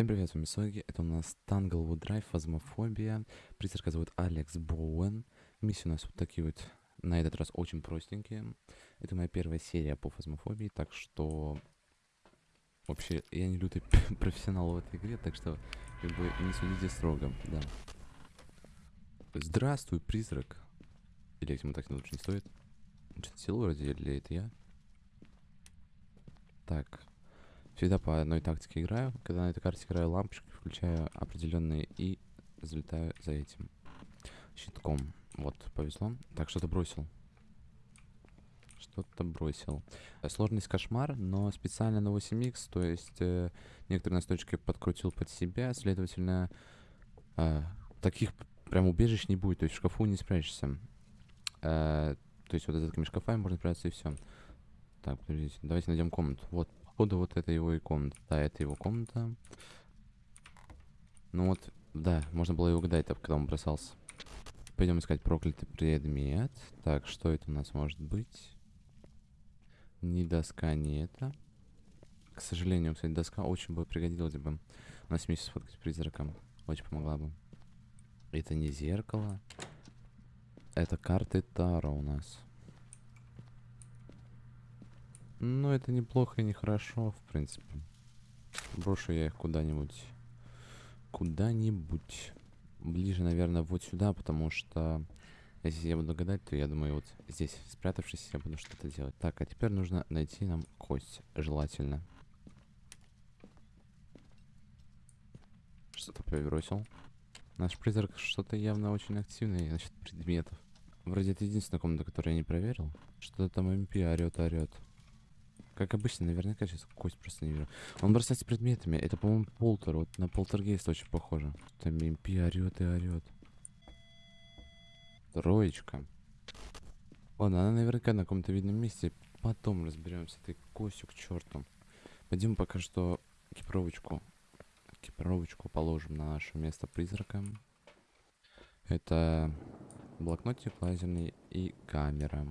Всем привет, с вами Соги, это у нас Tanglewood Drive, Фазмофобия, призрака зовут Алекс Боуэн, миссии у нас вот такие вот, на этот раз очень простенькие, это моя первая серия по Фазмофобии, так что, вообще, я не лютый профессионал в этой игре, так что, как бы, не судите строго, да. Здравствуй, призрак. Или ему так лучше не стоит? Что-то силу вроде, или это я? Так, Всегда по одной тактике играю. Когда на этой карте играю лампочкой, включаю определенные и залетаю за этим щитком. Вот, повезло. Так, что-то бросил. Что-то бросил. Сложность кошмар, но специально на 8х, то есть э, некоторые настойчики подкрутил под себя, следовательно, э, таких прям убежищ не будет, то есть в шкафу не спрячешься. Э, то есть вот за такими шкафами можно спрятаться и все. Так, подождите, давайте найдем комнату. Вот, походу вот это его и комната. Да, это его комната. Ну вот, да, можно было его угадать, когда он бросался. Пойдем искать проклятый предмет. Так, что это у нас может быть? Ни доска, ни это. К сожалению, кстати, доска очень бы пригодилась бы. У нас вместе сфоткать призраком. Очень помогла бы. Это не зеркало. Это карты Таро у нас. Ну, это неплохо и нехорошо, в принципе. Брошу я их куда-нибудь. Куда-нибудь. Ближе, наверное, вот сюда, потому что... Если я буду гадать, то я думаю, вот здесь, спрятавшись, я буду что-то делать. Так, а теперь нужно найти нам кость, желательно. Что-то перебросил. Наш призрак что-то явно очень активный насчет предметов. Вроде это единственная комната, которую я не проверил. Что-то там МП орет, орет. Как обычно, наверняка сейчас кость просто не вижу. Он бросается предметами. Это, по-моему, полтер. Вот на полтергейст очень похоже. Там МП орет и орет. Троечка. Ладно, она наверняка на каком-то видном месте. Потом разберемся этой костью к черту. Пойдем пока что экипировочку. Экипировочку положим на наше место призрака. Это блокнотик лазерный и камера.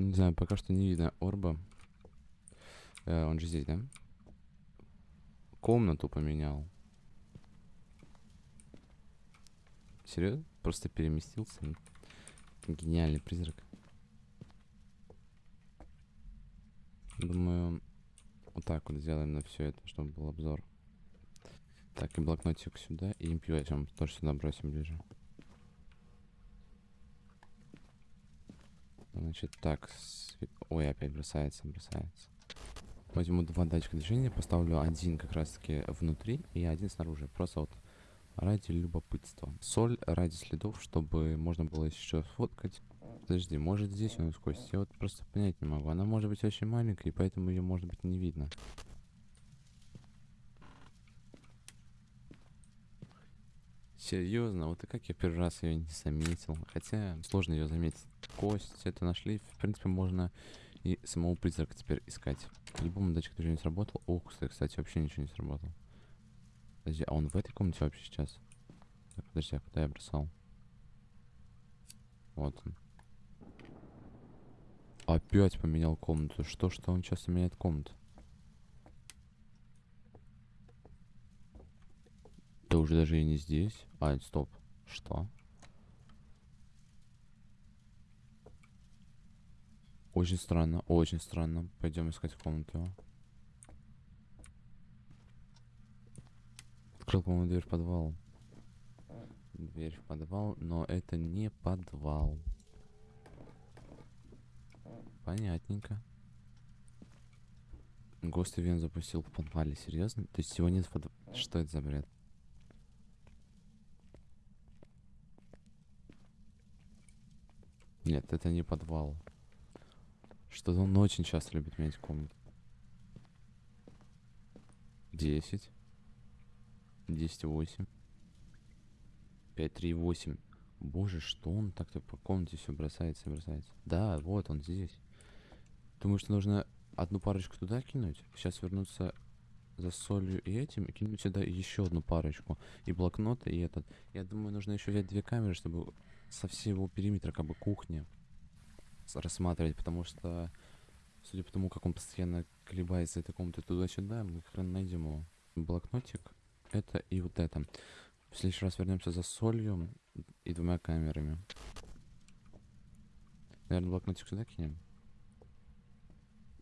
Не знаю, пока что не видно орба. Э, он же здесь, да? Комнату поменял. Серьезно? Просто переместился? Гениальный призрак. Думаю, вот так вот сделаем на все это, чтобы был обзор. Так, и блокнотик сюда, и импью тоже сюда бросим ближе. Значит, так. Ой, опять бросается, бросается. Возьму два датчика движения, поставлю один как раз таки внутри и один снаружи. Просто вот ради любопытства. Соль ради следов, чтобы можно было еще сфоткать. Подожди, может здесь у нас кость? Я вот просто понять не могу. Она может быть очень маленькая, поэтому ее может быть не видно. Серьезно, вот и как я первый раз ее не заметил. Хотя сложно ее заметить. Кость это нашли. В принципе, можно и самого призрака теперь искать. По-любому датчик движения сработал. Ох, кстати, вообще ничего не сработал. Подожди, а он в этой комнате вообще сейчас? Так, подожди, а куда я бросал? Вот он. Опять поменял комнату. Что, что он часто меняет комнату? Уже даже и не здесь. А, стоп. Что? Очень странно, очень странно. Пойдем искать комнату. Открыл, по-моему, дверь в подвал. Дверь в подвал, но это не подвал. Понятненько. Гост Ивен запустил в подвале, серьезно? То есть подвале? Что это за бред? Нет, это не подвал. Что-то он очень часто любит менять комнату. Десять. Десять восемь. Пять, три, восемь. Боже, что он так-то по комнате все бросается и бросается. Да, вот он здесь. Думаю, что нужно одну парочку туда кинуть. Сейчас вернуться за солью и этим и кинуть сюда еще одну парочку. И блокнот, и этот. Я думаю, нужно еще взять две камеры, чтобы со всего периметра как бы кухни рассматривать, потому что, судя по тому, как он постоянно колебается этой комнаты туда-сюда, мы хрен найдем его. Блокнотик, это и вот это. В следующий раз вернемся за солью и двумя камерами. Наверное, блокнотик сюда кинем.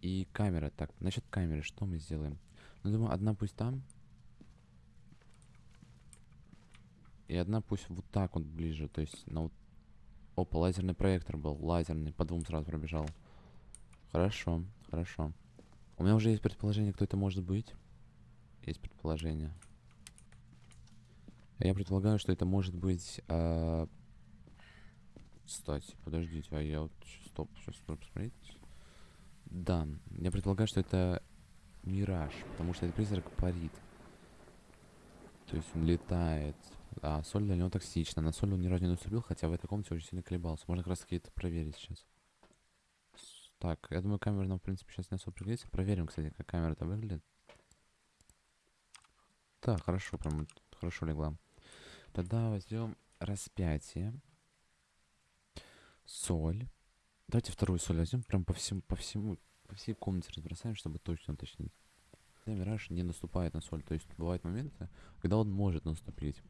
И камера. Так, насчет камеры, что мы сделаем? Ну, думаю, одна пусть там. И одна пусть вот так вот ближе. То есть, на вот... Опа, лазерный проектор был. Лазерный. По двум сразу пробежал. Хорошо, хорошо. У меня уже есть предположение, кто это может быть. Есть предположение. Я предполагаю, что это может быть... а, Кстати, подождите, а я вот... Стоп, сейчас стоп, посмотреть. Да, я предполагаю, что это мираж, потому что этот призрак парит. То есть он летает. А соль для него токсична. На соль он ни разу не наступил, хотя в этой комнате очень сильно колебался. Можно как раз таки это проверить сейчас. Так, я думаю, камера нам, в принципе, сейчас не особо пригодится. Проверим, кстати, как камера-то выглядит. Так, хорошо, прям хорошо легла. Тогда возьмем распятие. Соль. Давайте вторую соль возьмем, прям по всему, по всему, по всей комнате разбросаем, чтобы точно уточнить. Мираж не наступает на соль, то есть бывают моменты, когда он может наступить.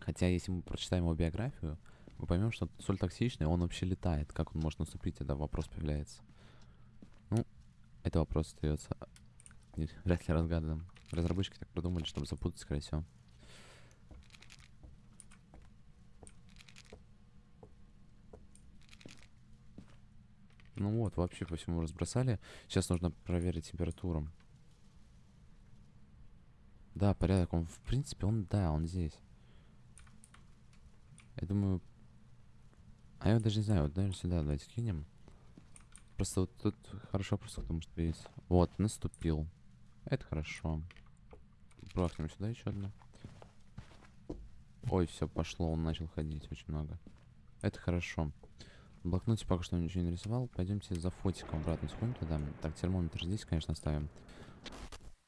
Хотя, если мы прочитаем его биографию, мы поймем, что соль токсичная, он вообще летает. Как он может наступить, тогда вопрос появляется. Ну, это вопрос остается вряд ли разгаданным. Разработчики так продумали, чтобы запутать, скорее всего. Ну вот, вообще по всему разбросали. Сейчас нужно проверить температуру. Да, порядок. Он, в принципе, он, да, он здесь. Я думаю... А я даже не знаю, вот, наверное, сюда давайте кинем. Просто вот тут хорошо просто, потому что есть... Вот, наступил. Это хорошо. Брахнем сюда еще одну. Ой, все, пошло, он начал ходить очень много. Это хорошо. В пока что ничего не нарисовал. Пойдемте за фотиком обратно сходим туда. Так, термометр здесь, конечно, ставим.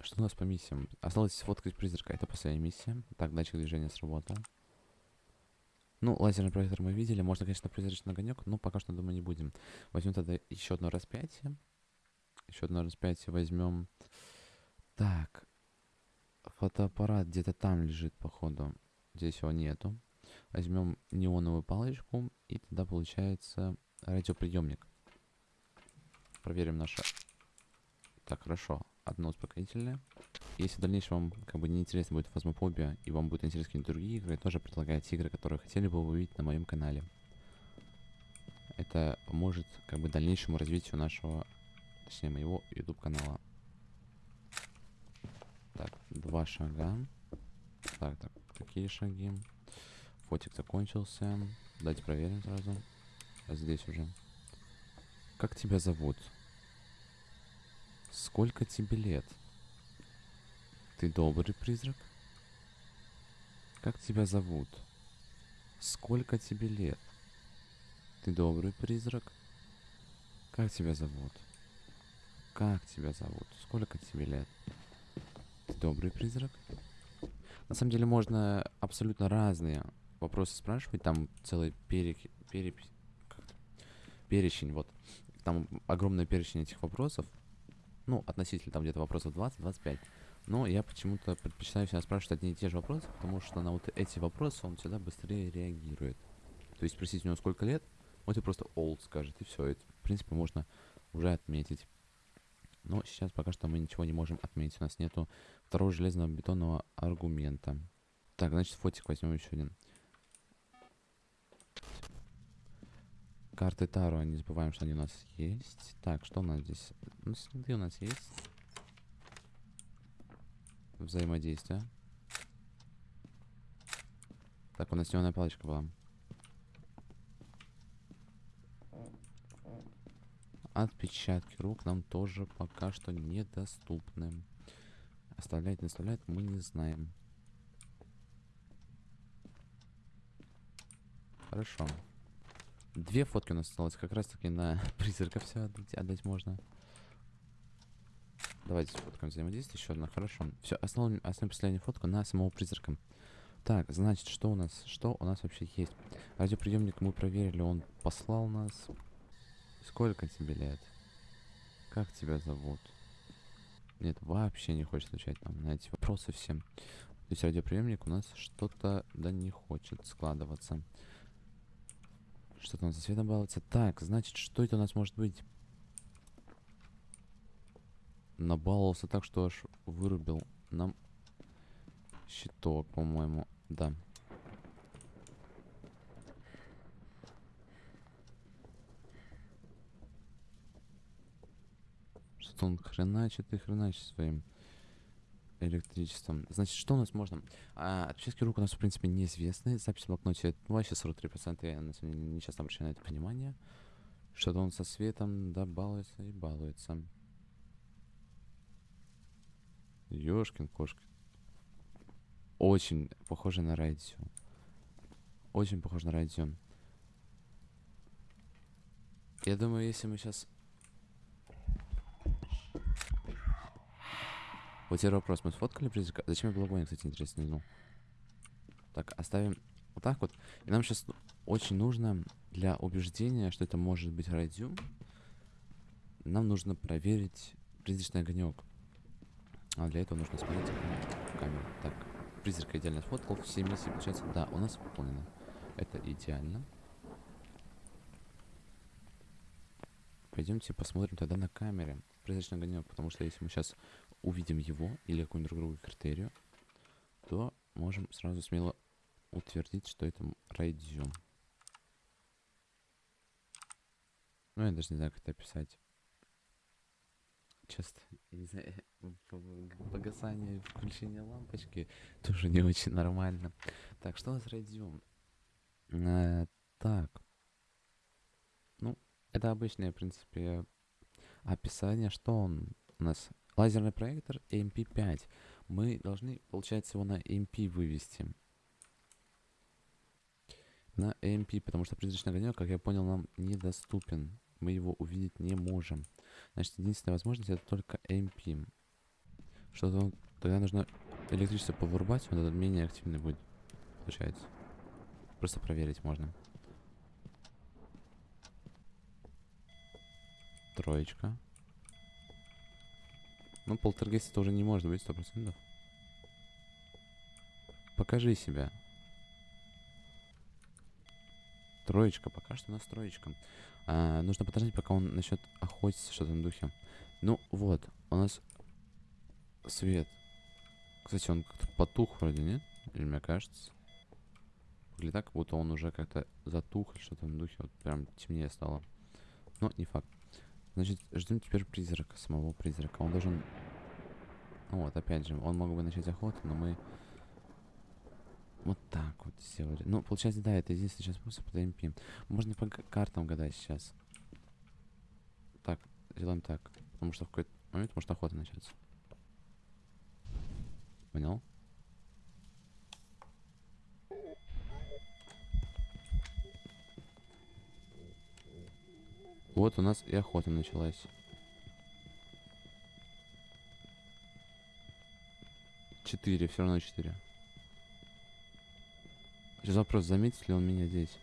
Что у нас по миссиям? Осталось сфоткать призрака. Это последняя миссия. Так, датчик движения сработал. Ну, лазерный проектор мы видели. Можно, конечно, призрачный огонек, но пока что, думаю, не будем. Возьмем тогда еще одно распятие. Еще одно распятие возьмем. Так. Фотоаппарат где-то там лежит, походу. Здесь его нету. Возьмем неоновую палочку, и тогда получается радиоприемник. Проверим наше. Так, хорошо. Одно успокоительное. Если в дальнейшем вам как бы не интересно будет фазмофобия, и вам будет интересны какие-то другие игры, тоже предлагайте игры, которые хотели бы увидеть на моем канале. Это поможет как бы дальнейшему развитию нашего, точнее моего YouTube канала. Так, два шага. Так, так, такие шаги. Фотик закончился. Давайте проверим сразу. А здесь уже. Как тебя зовут? Сколько тебе лет? Ты добрый призрак? Как тебя зовут? Сколько тебе лет? Ты добрый призрак? Как тебя зовут? Как тебя зовут? Сколько тебе лет? Ты добрый призрак? На самом деле можно абсолютно разные вопросы спрашивать. Там целый перек... переп... перечень, вот. Там огромный перечень этих вопросов. Ну, относительно там где-то вопросов 20-25. Но я почему-то предпочитаю всегда спрашивать одни и те же вопросы, потому что на вот эти вопросы он всегда быстрее реагирует. То есть спросить у него сколько лет, он тебе просто old скажет, и все. Это, в принципе, можно уже отметить. Но сейчас пока что мы ничего не можем отметить. У нас нету второго железного бетонного аргумента. Так, значит, фотик возьмем еще один. Карты Таро, не забываем, что они у нас есть. Так, что у нас здесь? Ну, следы у нас есть. Взаимодействие. Так, у нас зеленая палочка была. Отпечатки рук нам тоже пока что недоступны. Оставлять, не оставлять мы не знаем. Хорошо. Две фотки у нас осталось. Как раз таки на призрака все отдать, отдать можно. Давайте сфоткаем взаимодействие. Еще одна, хорошо. Все, остановим, остановим последнюю фотку на самого призрака. Так, значит, что у нас? Что у нас вообще есть? Радиоприемник мы проверили, он послал нас. Сколько тебе лет? Как тебя зовут? Нет, вообще не хочет отвечать нам на эти вопросы всем. То есть радиоприемник у нас что-то да не хочет складываться. Что-то у нас за светом балуется. Так, значит, что это у нас может быть? Набаловался так, что аж вырубил нам щиток, по-моему. Да. Что он хреначит и хреначит своим электричеством. Значит, что у нас можно? А, отпечатки рук у нас, в принципе, неизвестны. Запись в блокноте ну, вообще 43%. Я на самом деле не часто обращаю на это внимание. Что-то он со светом, да, балуется и балуется. Ёшкин кошка. Очень похоже на радио. Очень похоже на радио. Я думаю, если мы сейчас... Вот теперь вопрос. Мы сфоткали призрака? Зачем я был кстати, интересно, ну. Так, оставим вот так вот. И нам сейчас очень нужно для убеждения, что это может быть радио, нам нужно проверить призрачный огонек. А для этого нужно смотреть камеру. Так, призрака идеально сфоткал. Все миссии, получается, да, у нас выполнено. Это идеально. Пойдемте посмотрим тогда на камере призрачный огонек, потому что если мы сейчас увидим его или какую-нибудь другую критерию, то можем сразу смело утвердить, что это райдзюм. Ну, я даже не знаю, как это описать. Часто, погасание, включение лампочки тоже не очень нормально. Так, что у нас райдзюм? Э, так. Ну, это обычное, в принципе, описание. Что он у нас? Лазерный проектор MP5. Мы должны, получается, его на MP вывести. На MP, потому что призрачный огонек, как я понял, нам недоступен. Мы его увидеть не можем. Значит, единственная возможность это только MP. Что-то тогда нужно электричество повырубать, он этот менее активный будет. Получается. Просто проверить можно. Троечка. Ну, полтергейст это уже не может быть, сто процентов. Покажи себя. Троечка, пока что у нас троечка. А, нужно подождать, пока он начнет охотиться, что-то на духе. Ну, вот, у нас свет. Кстати, он как-то потух вроде, нет? Или мне кажется? Или так, будто он уже как-то затух или что-то на духе. Вот прям темнее стало. Но не факт. Значит, ждем теперь призрака, самого призрака. Он должен... Ну вот, опять же, он мог бы начать охоту, но мы... Вот так вот сделали. Ну, получается, да, это единственный сейчас способ, это МП. Можно по картам гадать сейчас. Так, делаем так. Потому что в какой-то момент может охота начаться. Понял? Вот у нас и охота началась. Четыре, все равно четыре. Сейчас вопрос, заметит ли он меня здесь?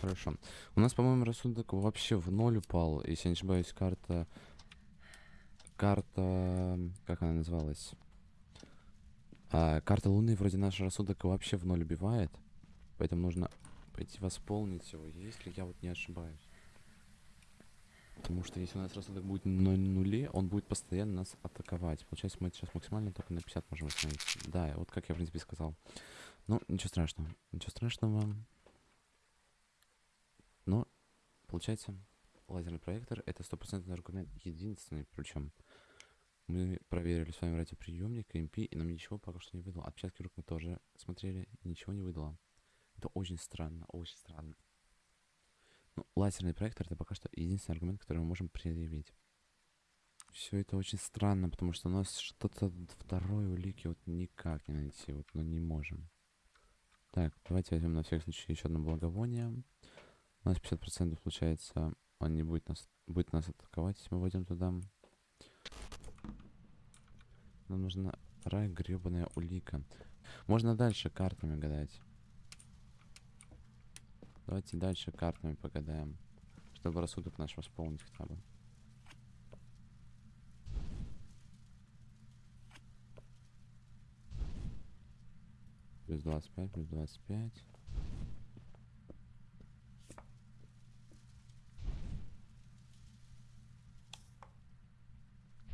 Хорошо. У нас, по-моему, рассудок вообще в ноль упал. Если я не ошибаюсь, карта... Карта... Как она называлась? А, карта Луны вроде наш рассудок вообще в ноль убивает. Поэтому нужно пойти восполнить его, если я вот не ошибаюсь. Потому что если у нас рассудок будет на нуле, он будет постоянно нас атаковать. Получается, мы сейчас максимально только на 50 можем остановить. Да, вот как я, в принципе, сказал. Ну, ничего страшного. Ничего страшного. Но, получается, лазерный проектор это стопроцентный аргумент. Единственный, причем. Мы проверили с вами радиоприемник, МП, и нам ничего пока что не выдало. Отпечатки рук мы тоже смотрели, ничего не выдало. Это очень странно, очень странно. Ну, лазерный проектор это пока что единственный аргумент, который мы можем предъявить. Все это очень странно, потому что у нас что-то второй улики вот никак не найти, вот, но не можем. Так, давайте возьмем на всякий случай еще одно благовоние. У нас 50% получается, он не будет нас, будет нас атаковать, если мы войдем туда. Нам нужна рай гребаная улика. Можно дальше картами гадать. Давайте дальше картами погадаем, чтобы рассудок наш восполнить хотя бы. Плюс 25, плюс 25.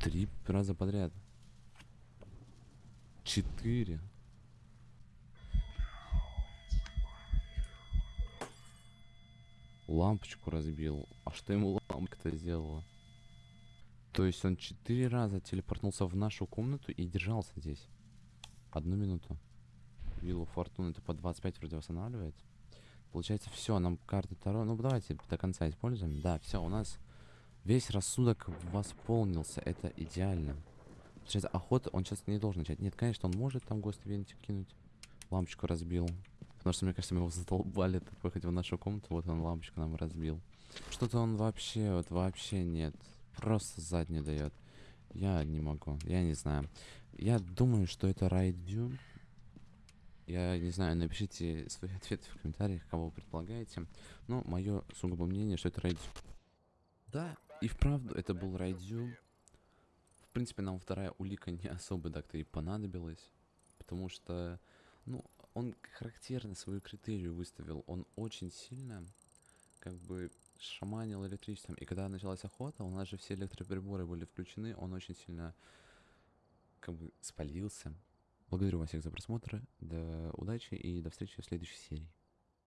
Три раза подряд. Четыре. Лампочку разбил. А что ему лампочка-то сделала? То есть он четыре раза телепортнулся в нашу комнату и держался здесь. Одну минуту. Виллу Фортуны это по 25 вроде восстанавливает. Получается, все, нам карты Таро. Ну, давайте до конца используем. Да, все, у нас весь рассудок восполнился. Это идеально. Получается, охота он сейчас не должен начать. Нет, конечно, он может там гост кинуть. Лампочку разбил. Потому что, мне кажется, мы его задолбали так выходить в нашу комнату. Вот он лампочку нам разбил. Что-то он вообще, вот вообще нет. Просто задний дает. Я не могу, я не знаю. Я думаю, что это райдю. Я не знаю, напишите свои ответы в комментариях, кого вы предполагаете. Но мое сугубо мнение, что это райдю. Да, и вправду это был райдю. В принципе, нам вторая улика не особо так-то и понадобилась. Потому что, ну, он характерно свою критерию выставил. Он очень сильно, как бы, шаманил электричеством. И когда началась охота, у нас же все электроприборы были включены. Он очень сильно, как бы, спалился. Благодарю вас всех за просмотр. До удачи и до встречи в следующей серии.